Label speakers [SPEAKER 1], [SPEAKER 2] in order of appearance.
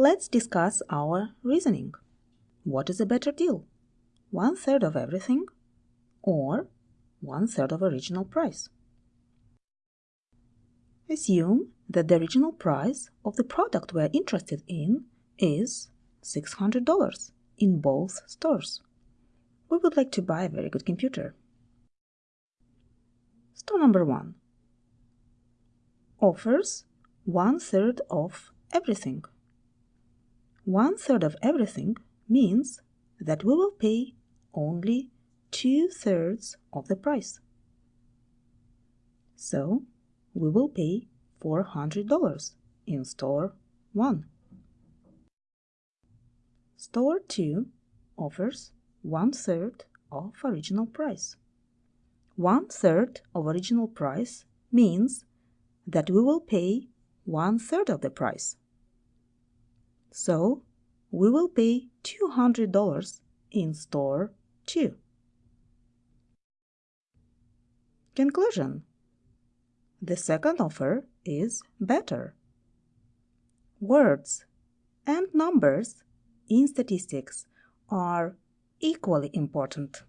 [SPEAKER 1] Let's discuss our reasoning. What is a better deal? One third of everything or one third of original price? Assume that the original price of the product we're interested in is $600 in both stores. We would like to buy a very good computer. Store number one offers one third of everything. One third of everything means that we will pay only two thirds of the price. So we will pay $400 in store 1. Store 2 offers one third of original price. One third of original price means that we will pay one third of the price. So we will pay $200 in store 2. Conclusion The second offer is better. Words and numbers in statistics are equally important.